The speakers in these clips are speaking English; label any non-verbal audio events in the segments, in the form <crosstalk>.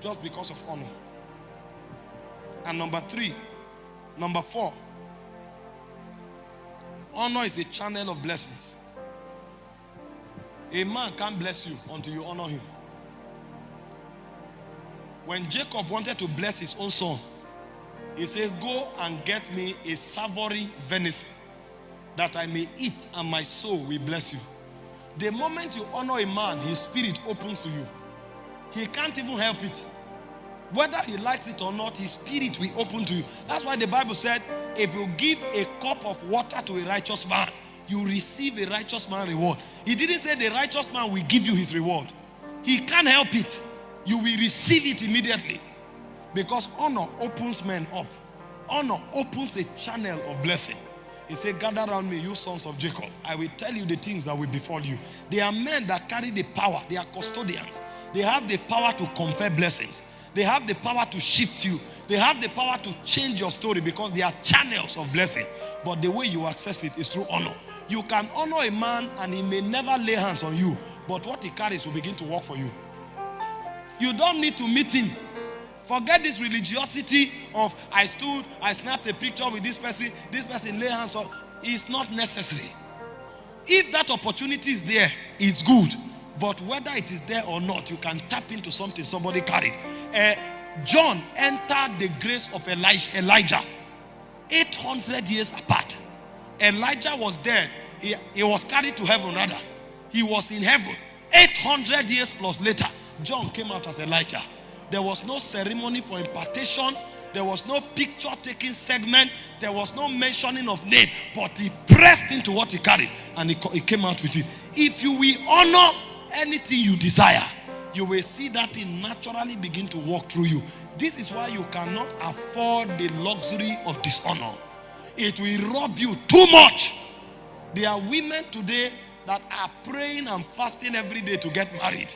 just because of honor. And number three, number four, honor is a channel of blessings. A man can't bless you until you honor him. When Jacob wanted to bless his own son, he said, Go and get me a savory venison that I may eat and my soul will bless you. The moment you honor a man, his spirit opens to you. He can't even help it. Whether he likes it or not, his spirit will open to you. That's why the Bible said, if you give a cup of water to a righteous man, you receive a righteous man reward. He didn't say the righteous man will give you his reward. He can't help it. You will receive it immediately. Because honor opens men up. Honor opens a channel of blessing. He said, gather around me, you sons of Jacob. I will tell you the things that will befall you. They are men that carry the power. They are custodians. They have the power to confer blessings. They have the power to shift you. They have the power to change your story because they are channels of blessing. But the way you access it is through honor. You can honor a man and he may never lay hands on you. But what he carries will begin to work for you. You don't need to meet him. Forget this religiosity of I stood, I snapped a picture with this person, this person lay hands on. It's not necessary. If that opportunity is there, it's good. But whether it is there or not, you can tap into something somebody carried. Uh, John entered the grace of Elijah, Elijah 800 years apart. Elijah was dead. He, he was carried to heaven rather. He was in heaven. 800 years plus later, John came out as Elijah. There was no ceremony for impartation. There was no picture taking segment. There was no mentioning of name. But he pressed into what he carried and he, he came out with it. If you will honor anything you desire, you will see that thing naturally begin to walk through you. This is why you cannot afford the luxury of dishonor. It will rob you too much. There are women today that are praying and fasting every day to get married.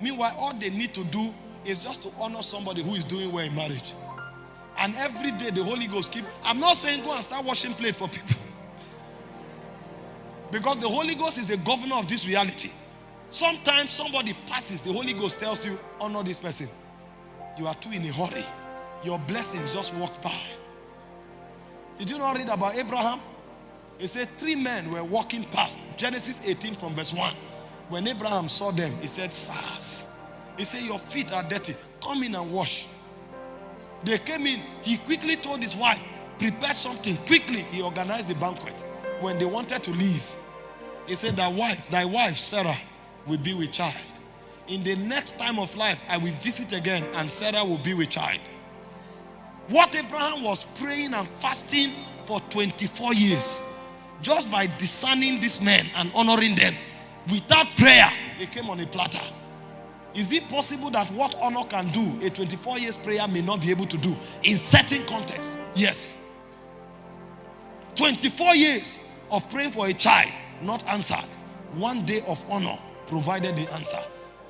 Meanwhile, all they need to do is just to honor somebody who is doing well in marriage. And every day the Holy Ghost keep. I'm not saying go and start washing plate for people. <laughs> Because the Holy Ghost is the governor of this reality. Sometimes somebody passes, the Holy Ghost tells you, honor this person. You are too in a hurry. Your blessings just walked by. Did you not read about Abraham? He said three men were walking past. Genesis 18 from verse 1. When Abraham saw them, he said, Sirs. He said, your feet are dirty. Come in and wash. They came in. He quickly told his wife, prepare something. Quickly, he organized the banquet. When they wanted to leave, he said, thy wife, thy wife, Sarah, will be with child. In the next time of life, I will visit again and Sarah will be with child. What Abraham was praying and fasting for 24 years, just by discerning these men and honoring them, without prayer, they came on a platter. Is it possible that what honor can do, a 24 years prayer may not be able to do in certain context? Yes. 24 years of praying for a child, not answered. One day of honor provided the answer.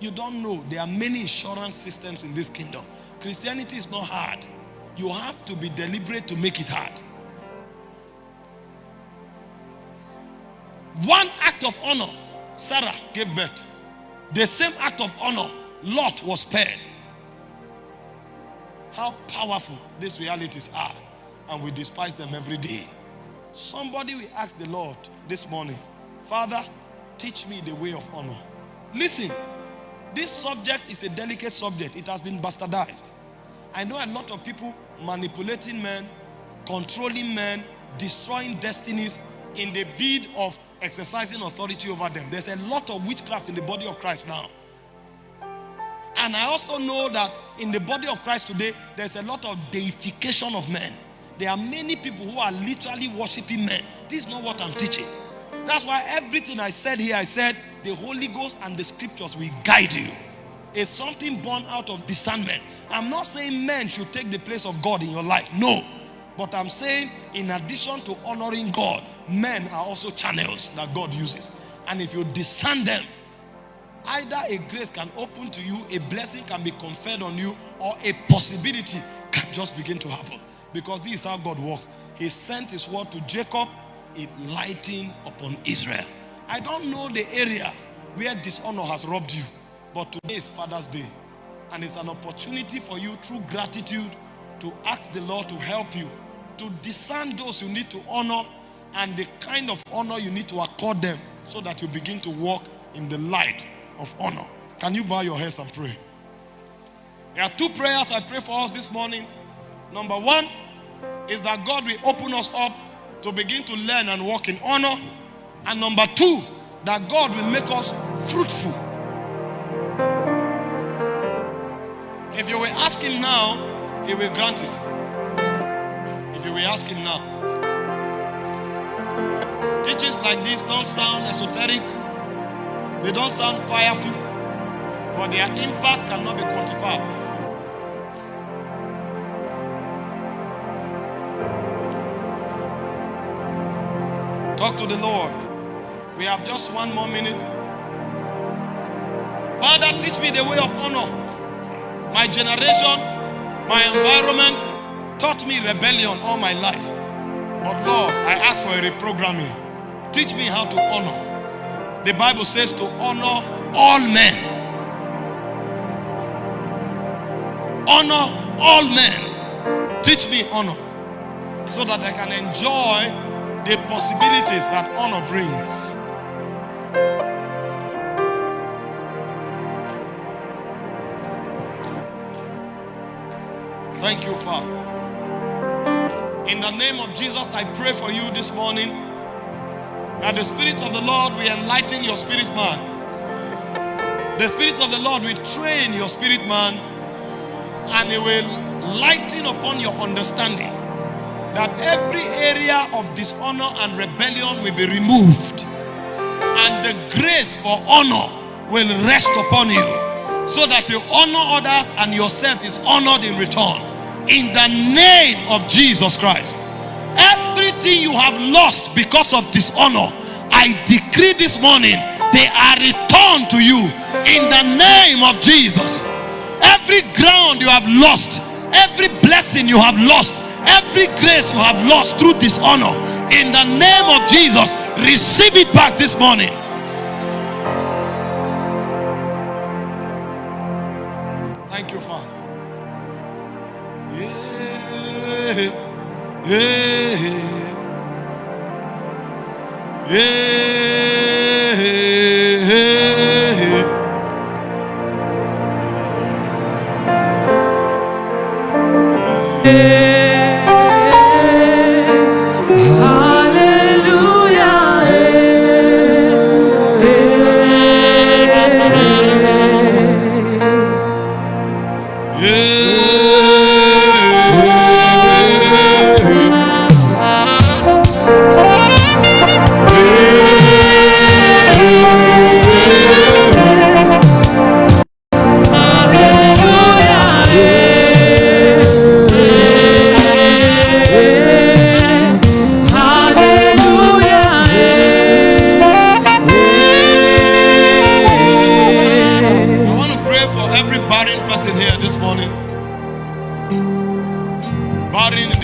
You don't know, there are many insurance systems in this kingdom. Christianity is not hard. You have to be deliberate to make it hard. One act of honor, Sarah gave birth. The same act of honor, Lot was spared. How powerful these realities are. And we despise them every day. Somebody will ask the Lord this morning, Father, teach me the way of honor. Listen, this subject is a delicate subject. It has been bastardized. I know a lot of people manipulating men, controlling men, destroying destinies in the bid of exercising authority over them. There's a lot of witchcraft in the body of Christ now. And I also know that in the body of Christ today, there's a lot of deification of men. There are many people who are literally worshiping men. This is not what I'm teaching. That's why everything I said here, I said the Holy Ghost and the scriptures will guide you. It's something born out of discernment. I'm not saying men should take the place of God in your life. No. But I'm saying in addition to honoring God, men are also channels that God uses. And if you discern them, either a grace can open to you, a blessing can be conferred on you, or a possibility can just begin to happen. Because this is how God works. He sent his word to Jacob, it lightened upon Israel. I don't know the area where dishonor has robbed you, but today is Father's Day. And it's an opportunity for you through gratitude to ask the Lord to help you to discern those you need to honor and the kind of honor you need to accord them so that you begin to walk in the light of honor. Can you bow your heads and pray? There are two prayers I pray for us this morning. Number one is that God will open us up to begin to learn and walk in honor. And number two, that God will make us fruitful. If you will ask Him now, He will grant it. If you will ask Him now. Teachings like this don't sound esoteric, they don't sound fireful, but their impact cannot be quantified. Talk to the Lord. We have just one more minute. Father, teach me the way of honor. My generation, my environment taught me rebellion all my life. But Lord, I ask for a reprogramming. Teach me how to honor. The Bible says to honor all men. Honor all men. Teach me honor so that I can enjoy the possibilities that honor brings. Thank you, Father. In the name of Jesus, I pray for you this morning that the Spirit of the Lord will enlighten your spirit man. The Spirit of the Lord will train your spirit man and it will lighten upon your understanding that every area of dishonor and rebellion will be removed and the grace for honor will rest upon you so that you honor others and yourself is honored in return in the name of Jesus Christ everything you have lost because of dishonor I decree this morning they are returned to you in the name of Jesus every ground you have lost every blessing you have lost Every grace you have lost through dishonor, in the name of Jesus, receive it back this morning. <laughs> Yeah, yeah, yeah.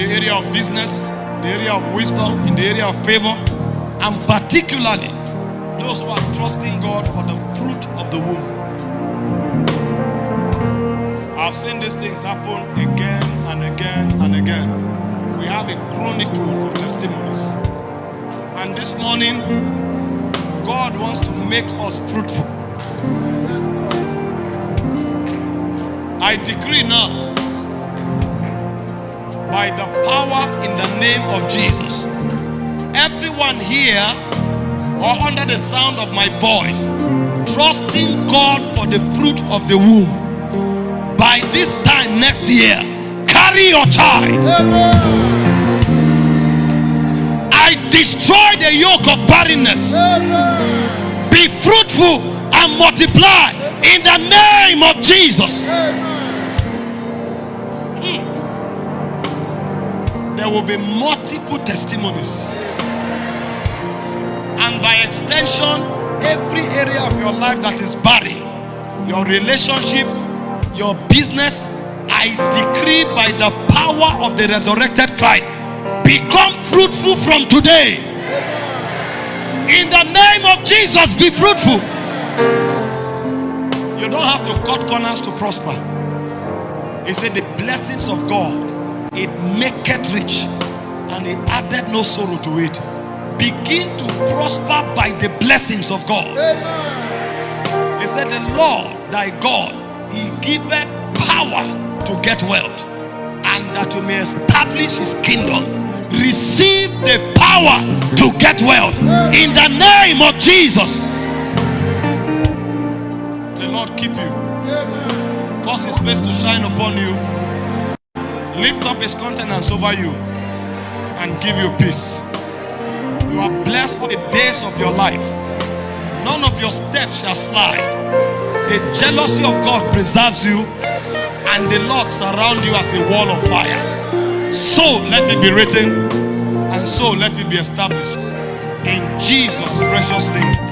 the area of business, the area of wisdom, in the area of favor, and particularly those who are trusting God for the fruit of the womb. I've seen these things happen again and again and again. We have a chronicle of testimonies. And this morning, God wants to make us fruitful. I decree now voice, trusting God for the fruit of the womb. By this time next year, carry your child. I destroy the yoke of barrenness. Be fruitful and multiply in the name of Jesus. Hmm. There will be multiple testimonies. And by extension, every area of your life that is barren, your relationships, your business, I decree by the power of the resurrected Christ, become fruitful from today. In the name of Jesus, be fruitful. You don't have to cut corners to prosper. He said, The blessings of God, it maketh rich, and it added no sorrow to it. Begin to prosper by the blessings of God. Amen. He said, The Lord thy God, he giveth power to get wealth, and that you may establish his kingdom. Receive the power to get wealth in the name of Jesus. The Lord keep you, Amen. cause his face to shine upon you, lift up his countenance over you, and give you peace. You are blessed all the days of your life. None of your steps shall slide. The jealousy of God preserves you, and the Lord surround you as a wall of fire. So let it be written, and so let it be established. In Jesus' precious name.